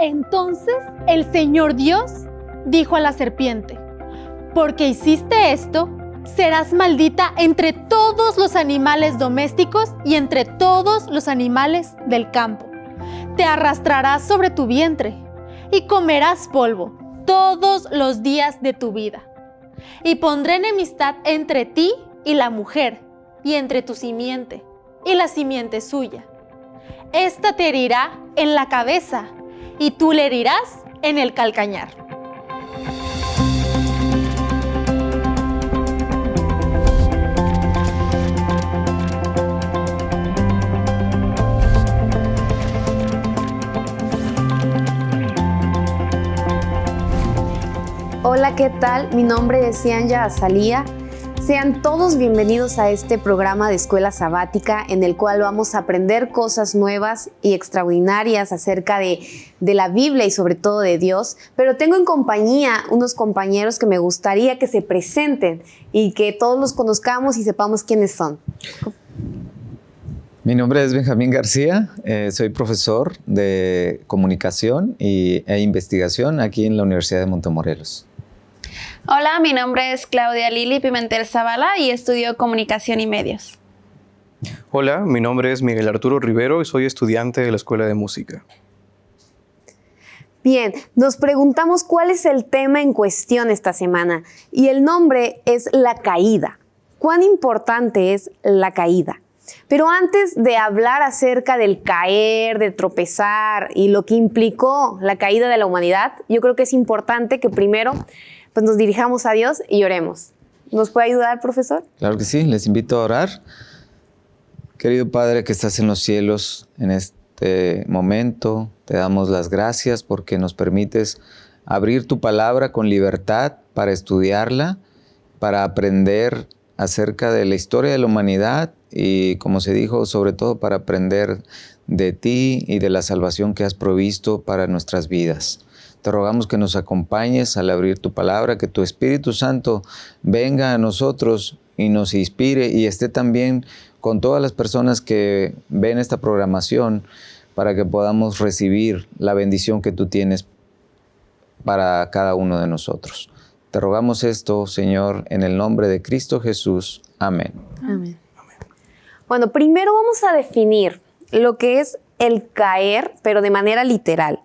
Entonces el Señor Dios dijo a la serpiente, porque hiciste esto, serás maldita entre todos los animales domésticos y entre todos los animales del campo. Te arrastrarás sobre tu vientre y comerás polvo todos los días de tu vida. Y pondré enemistad entre ti y la mujer, y entre tu simiente y la simiente suya. Esta te herirá en la cabeza, y tú le herirás en el calcañar. Hola, ¿qué tal? Mi nombre es Cianya Azalía. Sean todos bienvenidos a este programa de Escuela Sabática en el cual vamos a aprender cosas nuevas y extraordinarias acerca de, de, la Biblia y sobre todo de Dios. Pero tengo en compañía unos compañeros que me gustaría que se presenten y que todos los conozcamos y sepamos quiénes son. Mi nombre es Benjamín García, eh, soy profesor de comunicación y, e investigación aquí en la Universidad de Montemorelos. Hola, mi nombre es Claudia Lili Pimentel Zavala y estudio Comunicación y Medios. Hola, mi nombre es Miguel Arturo Rivero y soy estudiante de la Escuela de Música. Bien, nos preguntamos cuál es el tema en cuestión esta semana y el nombre es la caída. ¿Cuán importante es la caída? Pero antes de hablar acerca del caer, de tropezar y lo que implicó la caída de la humanidad, yo creo que es importante que primero pues nos dirijamos a Dios y oremos. ¿Nos puede ayudar, profesor? Claro que sí, les invito a orar. Querido Padre que estás en los cielos, en este momento te damos las gracias porque nos permites abrir tu palabra con libertad para estudiarla, para aprender acerca de la historia de la humanidad y, como se dijo, sobre todo para aprender de ti y de la salvación que has provisto para nuestras vidas. Te rogamos que nos acompañes al abrir tu palabra, que tu Espíritu Santo venga a nosotros y nos inspire y esté también con todas las personas que ven esta programación para que podamos recibir la bendición que tú tienes para cada uno de nosotros. Te rogamos esto, Señor, en el nombre de Cristo Jesús. Amén. Amén. Bueno, primero vamos a definir lo que es el caer, pero de manera literal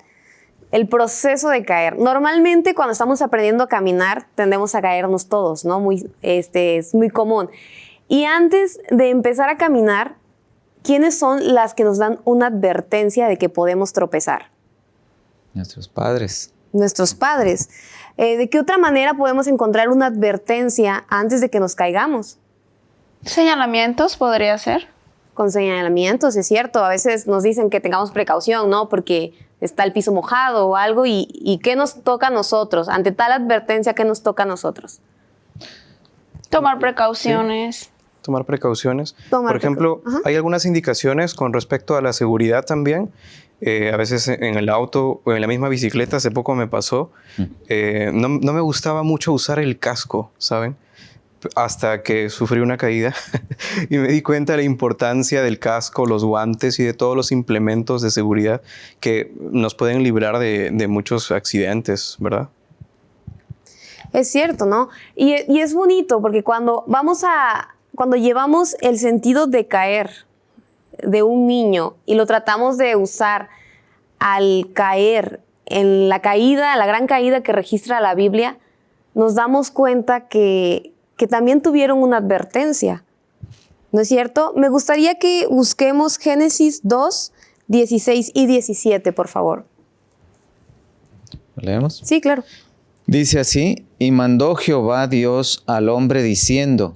el proceso de caer. Normalmente cuando estamos aprendiendo a caminar tendemos a caernos todos, ¿no? Muy, este, es muy común. Y antes de empezar a caminar, ¿quiénes son las que nos dan una advertencia de que podemos tropezar? Nuestros padres. Nuestros padres. Eh, ¿De qué otra manera podemos encontrar una advertencia antes de que nos caigamos? Señalamientos podría ser. Con señalamientos, es cierto. A veces nos dicen que tengamos precaución, ¿no? Porque está el piso mojado o algo y, ¿qué nos toca a nosotros? Ante tal advertencia, ¿qué nos toca a nosotros? Tomar precauciones. Tomar precauciones. Por ejemplo, hay algunas indicaciones con respecto a la seguridad también. Eh, a veces en el auto o en la misma bicicleta, hace poco me pasó, mm. eh, no, no, me gustaba mucho usar el casco, ¿saben? Hasta que sufrí una caída y me di cuenta de la importancia del casco, los guantes y de todos los implementos de seguridad que nos pueden librar de, muchos accidentes, ¿verdad? Es cierto, ¿no? Y, es bonito porque cuando vamos a, cuando llevamos el sentido de caer de un niño y lo tratamos de usar al caer en la caída, la gran caída que registra la Biblia, nos damos cuenta que que también tuvieron una advertencia. ¿No es cierto? Me gustaría que busquemos Génesis 2, 16 y 17, por favor. leemos? Sí, claro. Dice así, y mandó Jehová Dios al hombre diciendo,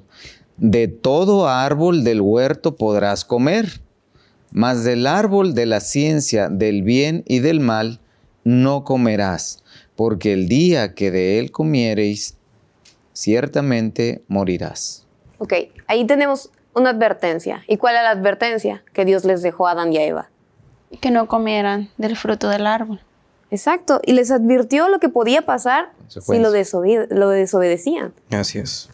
de todo árbol del huerto podrás comer, mas del árbol de la ciencia del bien y del mal no comerás, porque el día que de él comiereis, ciertamente morirás. Ok, ahí tenemos una advertencia. ¿Y cuál es la advertencia que Dios les dejó a Adán y a Eva? Que no comieran del fruto del árbol. Exacto, y les advirtió lo que podía pasar si lo, desobedecían. Así es.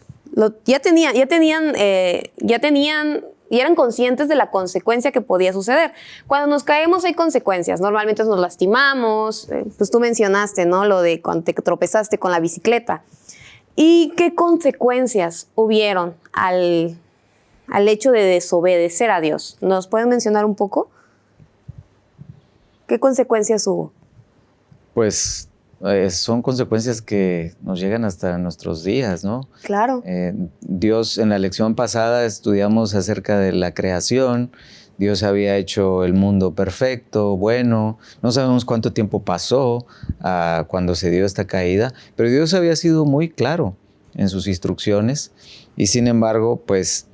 ya, tenían, ya, tenían, eh, ya tenían y eran conscientes de la consecuencia que podía suceder. Cuando nos caemos hay consecuencias, normalmente nos lastimamos, eh, pues tú mencionaste, ¿no? Lo de cuando te tropezaste con la bicicleta. ¿Y qué consecuencias hubieron al, al hecho de desobedecer a Dios? ¿Nos pueden mencionar un poco? ¿Qué consecuencias hubo? Pues eh, son consecuencias que nos llegan hasta nuestros días, ¿no? Claro. Eh, Dios, en la lección pasada estudiamos acerca de la creación. Dios había hecho el mundo perfecto, bueno. No sabemos cuánto tiempo pasó ah, cuando se dio esta caída, pero Dios había sido muy claro en sus instrucciones y sin embargo, pues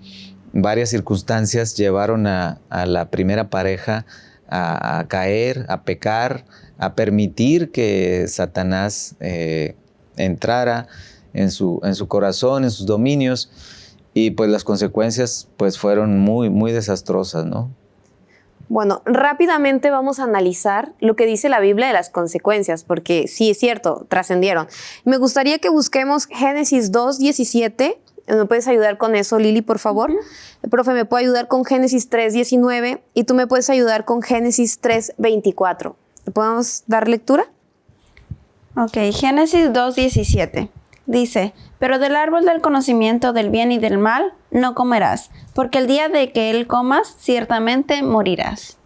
varias circunstancias llevaron a, la primera pareja a caer, a pecar, a permitir que Satanás eh, entrara en su, en su corazón, en sus dominios, y pues las consecuencias pues fueron muy, muy desastrosas, ¿no? Bueno, rápidamente vamos a analizar lo que dice la Biblia de las consecuencias, porque sí es cierto, trascendieron. Me gustaría que busquemos Génesis 2, 17. ¿Me puedes ayudar con eso, Lili, por favor? El profe, ¿me puede ayudar con Génesis 3, 19? Y tú me puedes ayudar con Génesis 3, 24. ¿Le podemos dar lectura? Ok, Génesis 2.17. Dice, pero del árbol del conocimiento del bien y del mal no comerás, porque el día de que él comas, ciertamente morirás.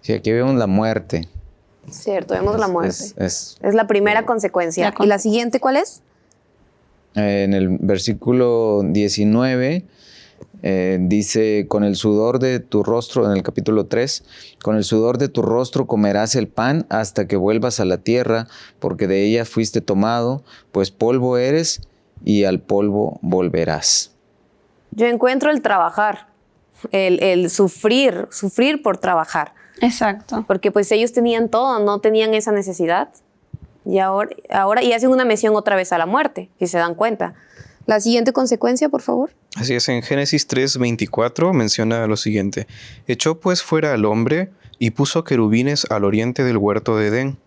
Sí, aquí vemos la muerte. Cierto, vemos la muerte. Es, la primera consecuencia. ¿Y la siguiente cuál es? En el versículo 19 eh, dice, con el sudor de tu rostro, en el capítulo 3, con el sudor de tu rostro comerás el pan hasta que vuelvas a la tierra, porque de ella fuiste tomado, pues polvo eres y al polvo volverás. Yo encuentro el trabajar, el, sufrir, sufrir por trabajar. Exacto. Porque pues ellos tenían todo, no tenían esa necesidad. Y ahora, ahora y hacen una mención otra vez a la muerte, si se dan cuenta. La siguiente consecuencia, por favor. Así es, en Génesis 3:24 menciona lo siguiente. Echó pues fuera al hombre y puso querubines al oriente del huerto de Edén,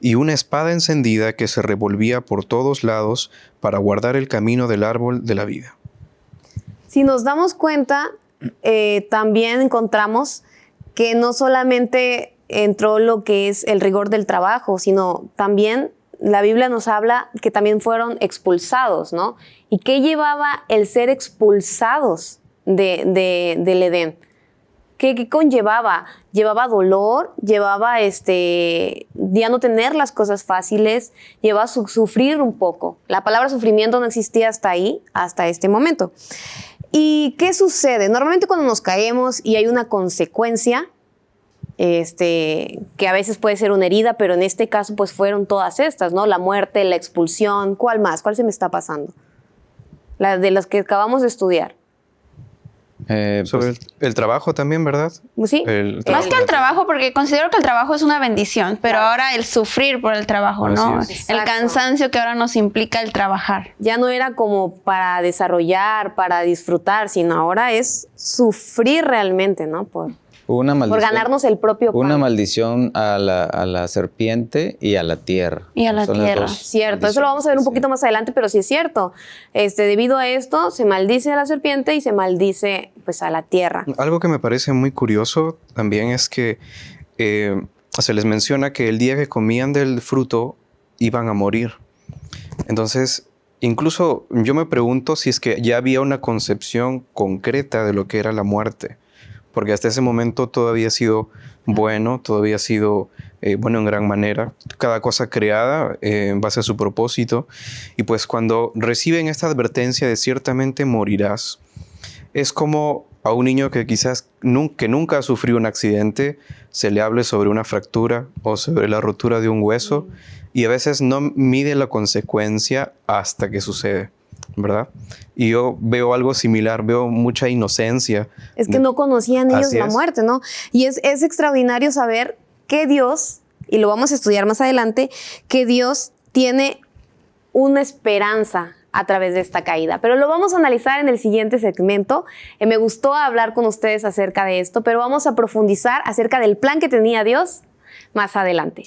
y una espada encendida que se revolvía por todos lados para guardar el camino del árbol de la vida. Si nos damos cuenta, eh, también encontramos que no solamente entró lo que es el rigor del trabajo, sino también la Biblia nos habla que también fueron expulsados, ¿no? ¿Y qué llevaba el ser expulsados de, del Edén? ¿Qué, conllevaba? Llevaba dolor, llevaba este, ya no tener las cosas fáciles, llevaba sufrir un poco. La palabra sufrimiento no existía hasta ahí, hasta este momento. ¿Y qué sucede? Normalmente cuando nos caemos y hay una consecuencia, este, que a veces puede ser una herida, pero en este caso pues fueron todas estas, ¿no? La muerte, la expulsión, ¿cuál más? ¿Cuál se me está pasando? La de las que acabamos de estudiar. Eh, Sobre pues el, trabajo también, ¿verdad? Sí. Más que el trabajo, porque considero que el trabajo es una bendición, pero ahora el sufrir por el trabajo, ¿no? El cansancio que ahora nos implica el trabajar. Ya no era como para desarrollar, para disfrutar, sino ahora es sufrir realmente, ¿no? Por, una maldición, por ganarnos el propio pan. Una maldición a la, serpiente y a la tierra. Y a la tierra. Cierto, eso lo vamos a ver un poquito más adelante, pero sí es cierto. Este, debido a esto, se maldice a la serpiente y se maldice pues, a la tierra. Algo que me parece muy curioso también es que eh, se les menciona que el día que comían del fruto iban a morir. Entonces, incluso yo me pregunto si es que ya había una concepción concreta de lo que era la muerte porque hasta ese momento todo había sido bueno, todo había sido eh, bueno en gran manera, cada cosa creada eh, en base a su propósito, y pues cuando reciben esta advertencia de ciertamente morirás, es como a un niño que quizás que nunca ha sufrido un accidente, se le hable sobre una fractura o sobre la rotura de un hueso, y a veces no mide la consecuencia hasta que sucede. ¿Verdad? Y yo veo algo similar, veo mucha inocencia. Es que no conocían ellos la muerte, ¿no? Y es, es extraordinario saber que Dios, y lo vamos a estudiar más adelante, que Dios tiene una esperanza a través de esta caída. Pero lo vamos a analizar en el siguiente segmento. Eh, me gustó hablar con ustedes acerca de esto, pero vamos a profundizar acerca del plan que tenía Dios más adelante.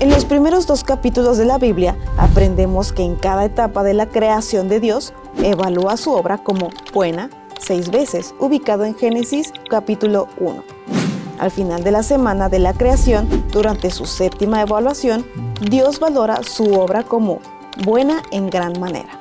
En los primeros dos capítulos de la Biblia aprendemos que en cada etapa de la creación de Dios evalúa su obra como buena seis veces, ubicado en Génesis capítulo 1. Al final de la semana de la creación, durante su séptima evaluación, Dios valora su obra como buena en gran manera.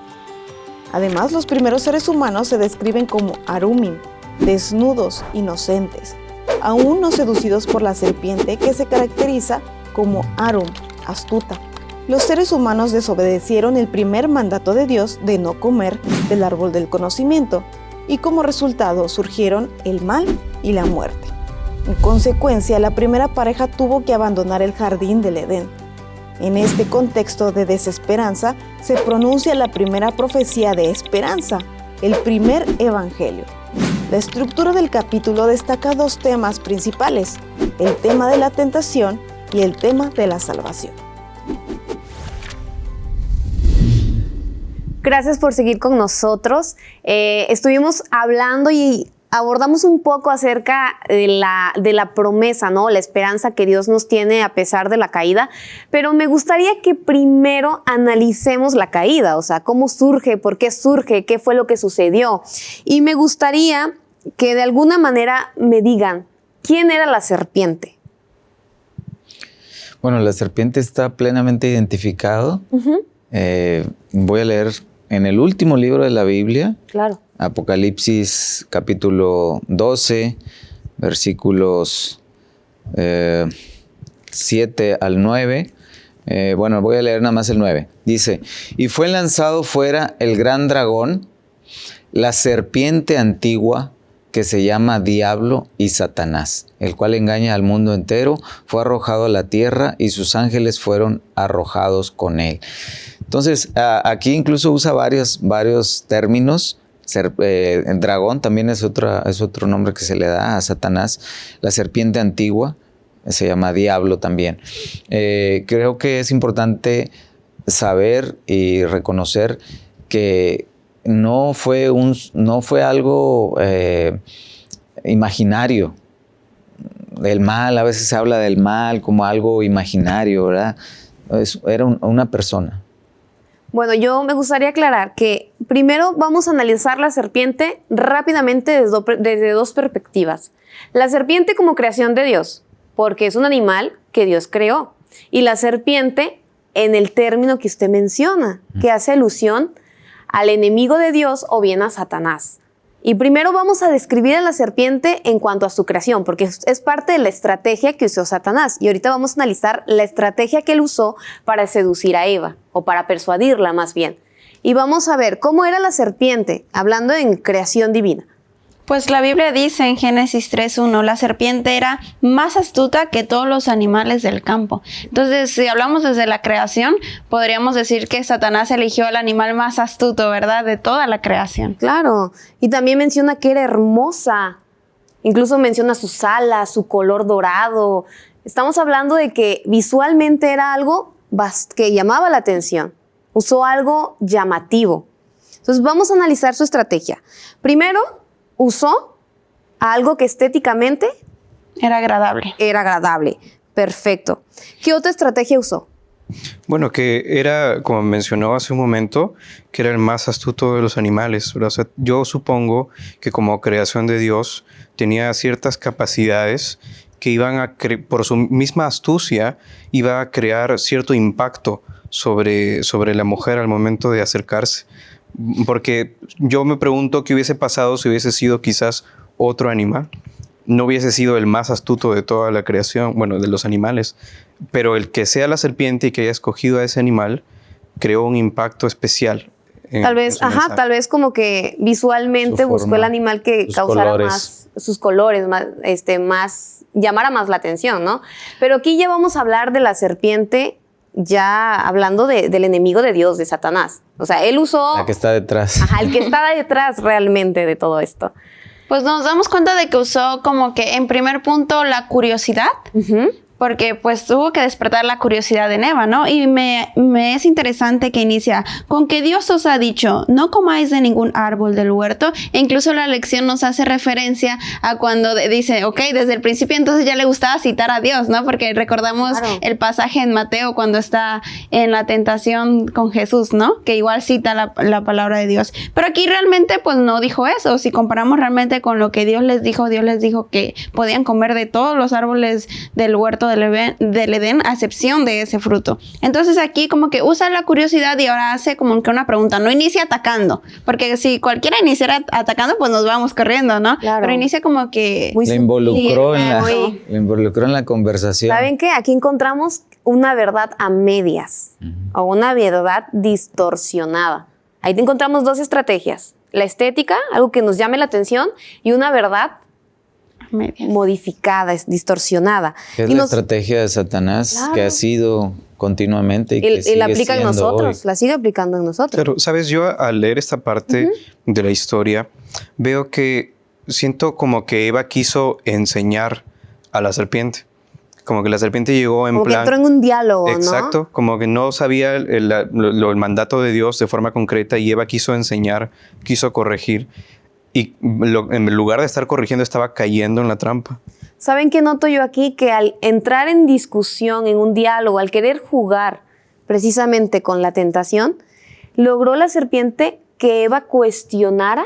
Además, los primeros seres humanos se describen como arumim, desnudos, inocentes, aún no seducidos por la serpiente que se caracteriza como Arum, astuta. Los seres humanos desobedecieron el primer mandato de Dios de no comer del árbol del conocimiento y como resultado surgieron el mal y la muerte. En consecuencia, la primera pareja tuvo que abandonar el jardín del Edén. En este contexto de desesperanza se pronuncia la primera profecía de esperanza, el primer evangelio. La estructura del capítulo destaca dos temas principales, el tema de la tentación y el tema de la salvación. Gracias por seguir con nosotros. Eh, estuvimos hablando y abordamos un poco acerca de la, de la promesa, ¿no? La esperanza que Dios nos tiene a pesar de la caída, pero me gustaría que primero analicemos la caída, o sea, cómo surge, por qué surge, qué fue lo que sucedió. Y me gustaría que de alguna manera me digan, ¿quién era la serpiente? Bueno, la serpiente está plenamente identificado. Eh, voy a leer en el último libro de la Biblia. Claro. Apocalipsis capítulo 12, versículos 7 eh, al 9. Eh, bueno, voy a leer nada más el 9. Dice, y fue lanzado fuera el gran dragón, la serpiente antigua, que se llama Diablo y Satanás, el cual engaña al mundo entero, fue arrojado a la tierra y sus ángeles fueron arrojados con él. Entonces, aquí incluso usa varios, varios términos. Eh, dragón también es, otra, es otro nombre que se le da a Satanás. La serpiente antigua se llama Diablo también. Eh, creo que es importante saber y reconocer que no fue, un, no fue algo eh, imaginario. El mal, a veces se habla del mal como algo imaginario, ¿verdad? era una persona. Bueno, yo me gustaría aclarar que primero vamos a analizar la serpiente rápidamente desde, desde dos perspectivas. La serpiente como creación de Dios, porque es un animal que Dios creó. Y la serpiente en el término que usted menciona, que hace alusión al enemigo de Dios o bien a Satanás. Y primero vamos a describir a la serpiente en cuanto a su creación, porque es parte de la estrategia que usó Satanás. Y ahorita vamos a analizar la estrategia que él usó para seducir a Eva, o para persuadirla más bien. Y vamos a ver cómo era la serpiente, hablando en creación divina. Pues la Biblia dice en Génesis 3.1, la serpiente era más astuta que todos los animales del campo. Entonces, si hablamos desde la creación, podríamos decir que Satanás eligió al animal más astuto, ¿verdad? De toda la creación. Claro. Y también menciona que era hermosa. Incluso menciona sus alas, su color dorado. Estamos hablando de que visualmente era algo que llamaba la atención. Usó algo llamativo. Entonces, vamos a analizar su estrategia. Primero, usó algo que estéticamente era agradable. Era agradable. Perfecto. ¿Qué otra estrategia usó? Bueno, que era, como mencionó hace un momento, que era el más astuto de los animales. yo supongo que como creación de Dios tenía ciertas capacidades que iban a, por su misma astucia, iba a crear cierto impacto sobre, sobre la mujer al momento de acercarse. Porque yo me pregunto qué hubiese pasado si hubiese sido quizás otro animal. No hubiese sido el más astuto de toda la creación, bueno, de los animales, pero el que sea la serpiente y que haya escogido a ese animal creó un impacto especial. tal vez, ajá, tal vez como que visualmente buscó el animal que causara más sus colores, más, este, más, llamara más la atención, ¿no? Pero aquí ya vamos a hablar de la serpiente ya hablando del enemigo de Dios, de Satanás. O sea, él usó... La que está detrás. Ajá, el que está detrás realmente de todo esto. Pues nos damos cuenta de que usó como que en primer punto la curiosidad, porque pues tuvo que despertar la curiosidad en Eva, ¿no? Y me, me, es interesante que inicia con que Dios os ha dicho, no comáis de ningún árbol del huerto, e incluso la lección nos hace referencia a cuando dice, ok, desde el principio entonces ya le gustaba citar a Dios, ¿no? Porque recordamos el pasaje en Mateo cuando está en la tentación con Jesús, ¿no? Que igual cita la, la palabra de Dios. Pero aquí realmente pues no dijo eso, si comparamos realmente con lo que Dios les dijo, Dios les dijo que podían comer de todos los árboles del huerto del Edén, a excepción de ese fruto. Entonces aquí como que usa la curiosidad y ahora hace como que una pregunta, no inicia atacando, porque si cualquiera iniciara atacando, pues nos vamos corriendo, ¿no? Pero inicia como que... le, involucró en la, involucró en la conversación. ¿Saben qué? Aquí encontramos una verdad a medias o una verdad distorsionada. Ahí encontramos dos estrategias. La estética, algo que nos llame la atención, y una verdad modificada, es distorsionada. Es la estrategia de Satanás que ha sido continuamente y, que la aplica en nosotros, la sigue aplicando en nosotros. Pero, sabes, yo al leer esta parte de la historia, veo que siento como que Eva quiso enseñar a la serpiente. Como que la serpiente llegó en como plan... Que entró en un diálogo, Exacto, como que no sabía el, el, mandato de Dios de forma concreta y Eva quiso enseñar, quiso corregir y en lugar de estar corrigiendo estaba cayendo en la trampa. ¿Saben qué noto yo aquí? Que al entrar en discusión, en un diálogo, al querer jugar precisamente con la tentación, logró la serpiente que Eva cuestionara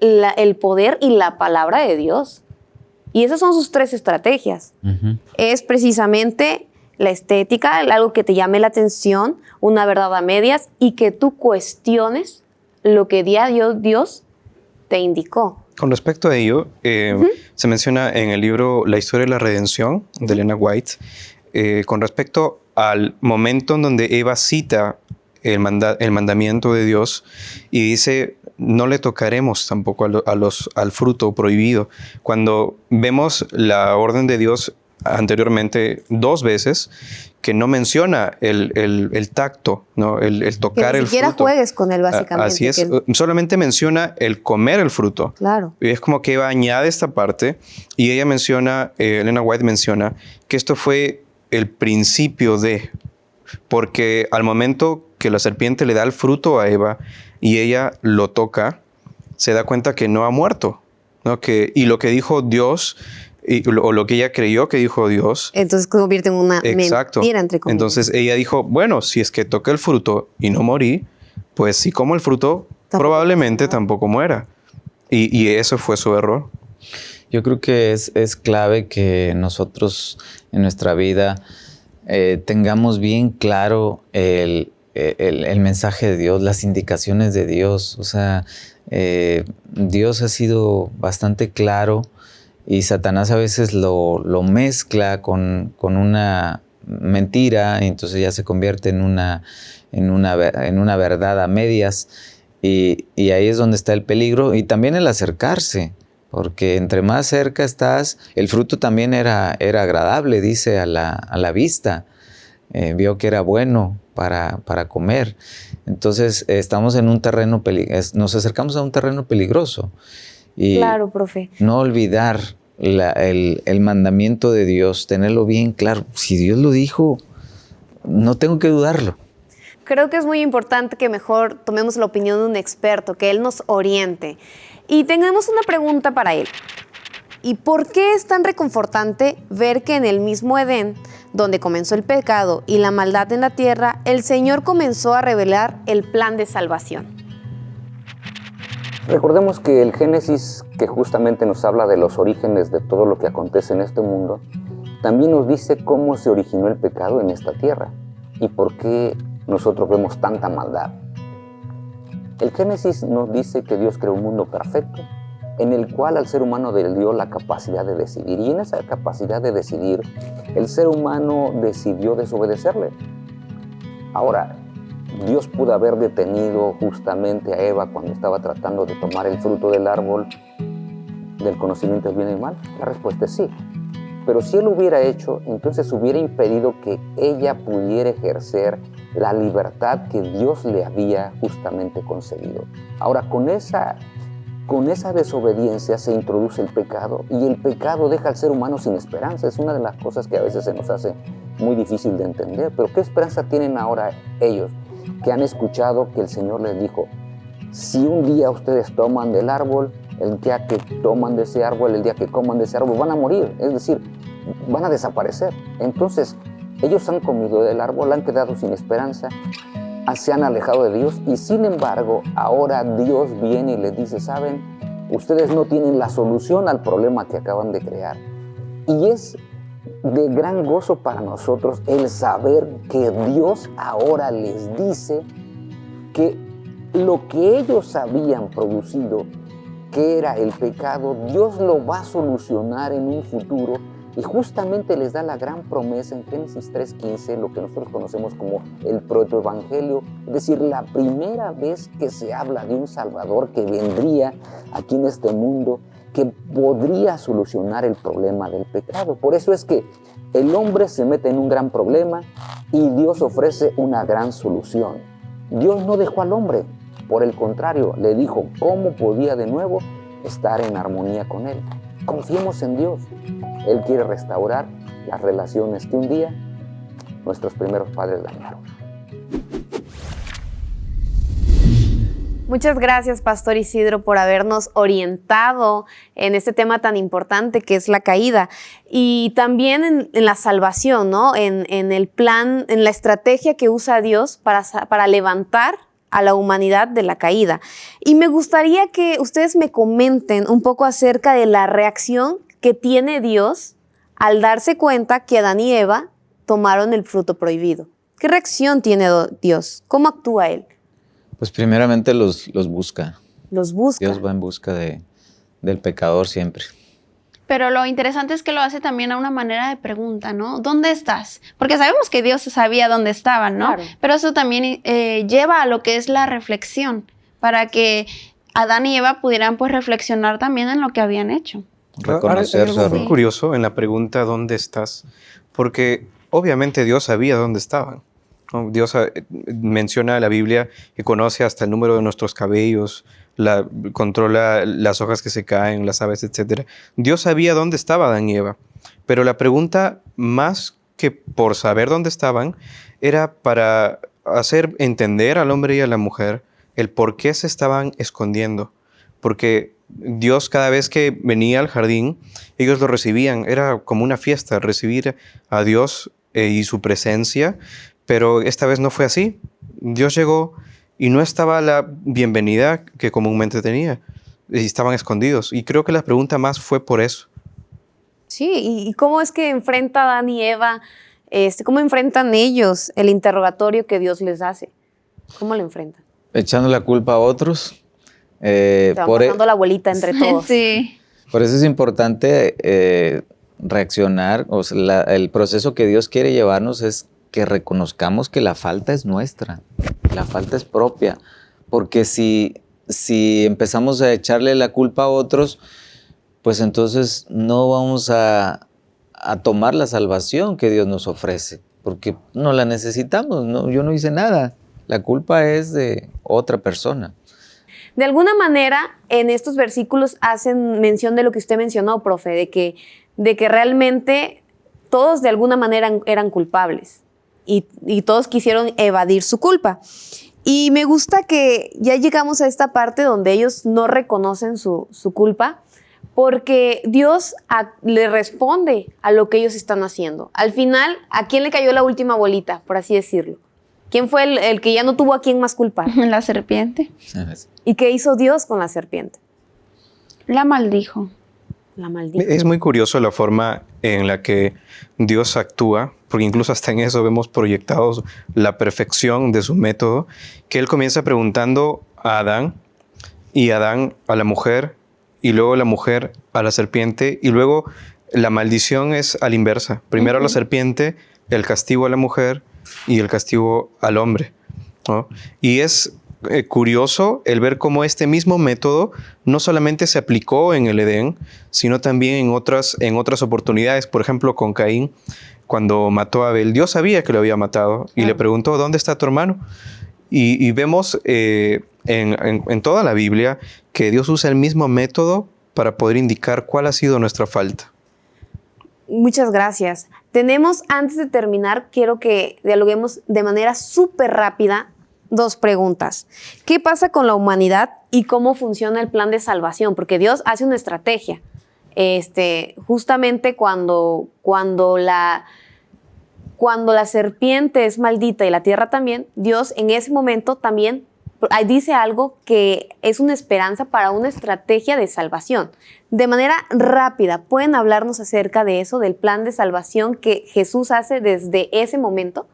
el poder y la palabra de Dios. Y esas son sus tres estrategias. Es precisamente la estética, algo que te llame la atención, una verdad a medias y que tú cuestiones lo que Dios, Dios te indicó. Con respecto a ello, eh, se menciona en el libro La historia de la redención de Elena White, eh, con respecto al momento en donde Eva cita el, el, mandamiento de Dios y dice, no le tocaremos tampoco a, los, al fruto prohibido. Cuando vemos la orden de Dios anteriormente dos veces, que no menciona el, tacto, ¿no? el, tocar el fruto. Ni siquiera juegues con él, básicamente. Así es, solamente menciona el comer el fruto. Claro. Y es como que Eva añade esta parte y ella menciona, eh, Elena White menciona, que esto fue el principio de, porque al momento que la serpiente le da el fruto a Eva y ella lo toca, se da cuenta que no ha muerto. ¿no? Que, y lo que dijo Dios o lo que ella creyó que dijo Dios. Entonces convierte en una Exacto. mentira, entre comillas. Entonces ella dijo, bueno, si es que toca el fruto y no morí, pues si como el fruto, probablemente tampoco muera. Y, eso fue su error. Yo creo que es, es clave que nosotros en nuestra vida eh, tengamos bien claro el, el, mensaje de Dios, las indicaciones de Dios. O sea, eh, Dios ha sido bastante claro y Satanás a veces lo, mezcla con, una mentira y entonces ya se convierte en una, en una, en una verdad a medias y, ahí es donde está el peligro y también el acercarse porque entre más cerca estás, el fruto también era, era agradable, dice a la, vista, eh, vio que era bueno para, para comer. Entonces estamos en un terreno, nos acercamos a un terreno peligroso. Y claro, profe. No olvidar el, mandamiento de Dios, tenerlo bien claro. Si Dios lo dijo, no tengo que dudarlo. Creo que es muy importante que mejor tomemos la opinión de un experto, que Él nos oriente. Y tengamos una pregunta para Él. ¿Y por qué es tan reconfortante ver que en el mismo Edén, donde comenzó el pecado y la maldad en la tierra, el Señor comenzó a revelar el plan de salvación? Recordemos que el Génesis, que justamente nos habla de los orígenes de todo lo que acontece en este mundo, también nos dice cómo se originó el pecado en esta tierra y por qué nosotros vemos tanta maldad. El Génesis nos dice que Dios creó un mundo perfecto en el cual al ser humano le dio la capacidad de decidir. Y en esa capacidad de decidir, el ser humano decidió desobedecerle. Ahora, Dios pudo haber detenido justamente a Eva cuando estaba tratando de tomar el fruto del árbol del conocimiento del bien y mal? La respuesta es sí. Pero si él lo hubiera hecho, entonces hubiera impedido que ella pudiera ejercer la libertad que Dios le había justamente concedido. Ahora, con esa con esa desobediencia se introduce el pecado y el pecado deja al ser humano sin esperanza. Es una de las cosas que a veces se nos hace muy difícil de entender. Pero ¿qué esperanza tienen ahora ellos que han escuchado que el Señor les dijo, si un día ustedes toman del árbol, el día que toman de ese árbol, el día que coman de ese árbol, van a morir, es decir, van a desaparecer. Entonces, ellos han comido del árbol, han quedado sin esperanza, se han alejado de Dios y sin embargo, ahora Dios viene y les dice, ¿saben? Ustedes no tienen la solución al problema que acaban de crear. Y es de gran gozo para nosotros el saber que Dios ahora les dice que lo que ellos habían producido, que era el pecado, Dios lo va a solucionar en un futuro. Y justamente les da la gran promesa en Génesis 3.15, lo que nosotros conocemos como el protoevangelio, es decir, la primera vez que se habla de un Salvador que vendría aquí en este mundo, que podría solucionar el problema del pecado. Por eso es que el hombre se mete en un gran problema y Dios ofrece una gran solución. Dios no dejó al hombre, por el contrario, le dijo cómo podía de nuevo estar en armonía con él. Confiemos en Dios. Él quiere restaurar las relaciones que un día nuestros primeros padres dañaron. Muchas gracias, Pastor Isidro, por habernos orientado en este tema tan importante que es la caída y también en, la salvación, ¿no? En, el plan, en la estrategia que usa Dios para, para levantar a la humanidad de la caída. Y me gustaría que ustedes me comenten un poco acerca de la reacción que tiene Dios al darse cuenta que Adán y Eva tomaron el fruto prohibido. ¿Qué reacción tiene Dios? ¿Cómo actúa Él? Pues primeramente los, los busca. Los busca. Dios va en busca de, del pecador siempre. Pero lo interesante es que lo hace también a una manera de pregunta, ¿no? ¿Dónde estás? Porque sabemos que Dios sabía dónde estaban, ¿no? Pero eso también eh, lleva a lo que es la reflexión, para que Adán y Eva pudieran pues reflexionar también en lo que habían hecho. Reconocer es muy curioso en la pregunta ¿dónde estás? Porque obviamente Dios sabía dónde estaban. Dios eh, menciona la Biblia que conoce hasta el número de nuestros cabellos, la, controla las hojas que se caen, las aves, etc. Dios sabía dónde estaba Adán y Eva, pero la pregunta más que por saber dónde estaban era para hacer entender al hombre y a la mujer el por qué se estaban escondiendo. Porque Dios cada vez que venía al jardín, ellos lo recibían, era como una fiesta recibir a Dios eh, y su presencia, pero esta vez no fue así. Dios llegó y no estaba la bienvenida que comúnmente tenía. Y estaban escondidos. Y creo que la pregunta más fue por eso. Sí, ¿y cómo es que enfrenta Adán y Eva, este, cómo enfrentan ellos el interrogatorio que Dios les hace? ¿Cómo lo enfrentan? Echando la culpa a otros. Eh, por e- la abuelita entre todos. Sí. Por eso es importante eh, reaccionar. O sea, el proceso que Dios quiere llevarnos es que reconozcamos que la falta es nuestra, la falta es propia, porque si, si empezamos a echarle la culpa a otros, pues entonces no vamos a, tomar la salvación que Dios nos ofrece, porque no la necesitamos, no, yo no hice nada, la culpa es de otra persona. De alguna manera, en estos versículos hacen mención de lo que usted mencionó, profe, de que, de que realmente todos de alguna manera eran culpables y, todos quisieron evadir su culpa. Y me gusta que ya llegamos a esta parte donde ellos no reconocen su, culpa, porque Dios le responde a lo que ellos están haciendo. Al final, ¿a quién le cayó la última bolita, por así decirlo? ¿Quién fue el, el que ya no tuvo a quién más culpar? La serpiente. ¿Y qué hizo Dios con la serpiente? La maldijo. La maldijo. Es muy curioso la forma en la que Dios actúa porque incluso hasta en eso vemos proyectados la perfección de su método, que él comienza preguntando a Adán y Adán a la mujer y luego la mujer a la serpiente y luego la maldición es a la inversa. Primero a la serpiente, el castigo a la mujer y el castigo al hombre. Y es eh, curioso el ver cómo este mismo método no solamente se aplicó en el Edén, sino también en otras, en otras oportunidades. Por ejemplo, con Caín, cuando mató a Abel, Dios sabía que lo había matado y le preguntó, ¿dónde está tu hermano? Y, vemos eh, en, toda la Biblia que Dios usa el mismo método para poder indicar cuál ha sido nuestra falta. Muchas gracias. Tenemos, antes de terminar, quiero que dialoguemos de manera súper rápida dos preguntas. ¿Qué pasa con la humanidad y cómo funciona el plan de salvación? Porque Dios hace una estrategia. Este, justamente cuando, cuando, la, cuando la serpiente es maldita y la tierra también, Dios en ese momento también dice algo que es una esperanza para una estrategia de salvación. De manera rápida, ¿pueden hablarnos acerca de eso, del plan de salvación que Jesús hace desde ese momento?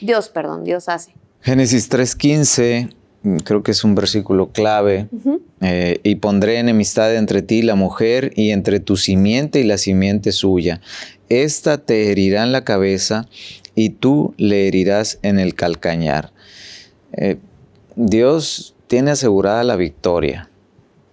Dios, perdón, Dios hace. Génesis 3.15, mm, creo que es un versículo clave. Eh, y pondré enemistad entre ti y la mujer, y entre tu simiente y la simiente suya. Esta te herirá en la cabeza, y tú le herirás en el calcañar. Eh, Dios tiene asegurada la victoria.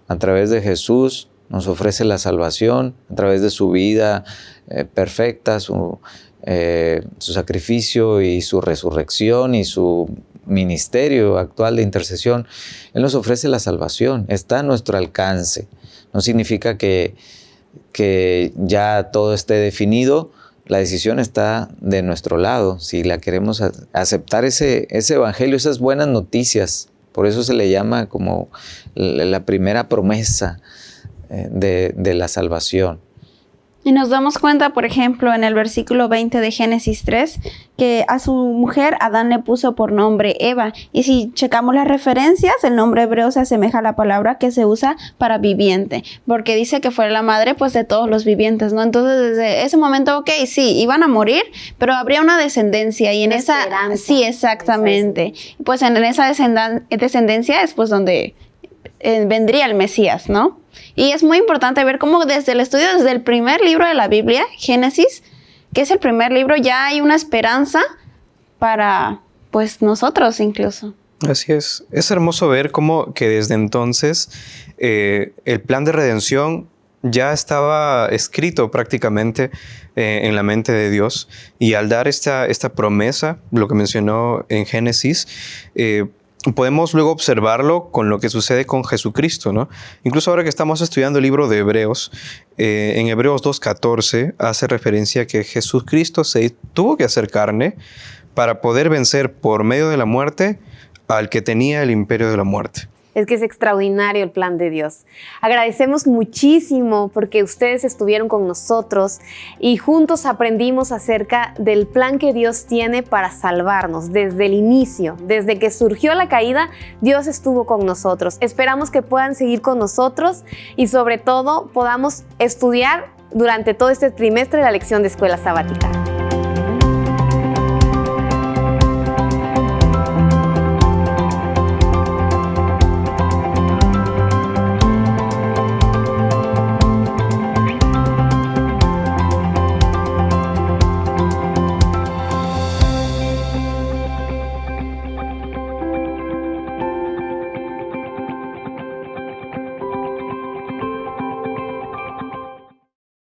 A través de Jesús nos ofrece la salvación, a través de su vida eh, perfecta, su, eh, su sacrificio y su resurrección y su ministerio actual de intercesión. Él nos ofrece la salvación, está a nuestro alcance. No significa que, que ya todo esté definido, la decisión está de nuestro lado, si la queremos aceptar ese, ese evangelio, esas buenas noticias. Por eso se le llama como la primera promesa eh, de, de la salvación. Y nos damos cuenta, por ejemplo, en el versículo 20 de Génesis 3, que a su mujer Adán le puso por nombre Eva. Y si checamos las referencias, el nombre hebreo se asemeja a la palabra que se usa para viviente, porque dice que fue la madre pues de todos los vivientes, ¿no? Entonces desde ese momento, ok, sí, iban a morir, pero habría una descendencia y en esa... Sí, exactamente. Pues en esa descendencia es pues donde eh, vendría el Mesías, ¿no? Y es muy importante ver cómo desde el estudio, desde el primer libro de la Biblia, Génesis, que es el primer libro, ya hay una esperanza para, pues, nosotros incluso. Así es. Es hermoso ver cómo que desde entonces eh, el plan de redención ya estaba escrito prácticamente eh, en la mente de Dios y al dar esta, esta promesa, lo que mencionó en Génesis, eh, podemos luego observarlo con lo que sucede con Jesucristo, ¿no? Incluso ahora que estamos estudiando el libro de Hebreos, eh, en Hebreos 2.14 hace referencia a que Jesucristo se tuvo que hacer carne para poder vencer por medio de la muerte al que tenía el imperio de la muerte es que es extraordinario el plan de Dios. Agradecemos muchísimo porque ustedes estuvieron con nosotros y juntos aprendimos acerca del plan que Dios tiene para salvarnos desde el inicio. Desde que surgió la caída, Dios estuvo con nosotros. Esperamos que puedan seguir con nosotros y sobre todo podamos estudiar durante todo este trimestre la lección de escuela sabática.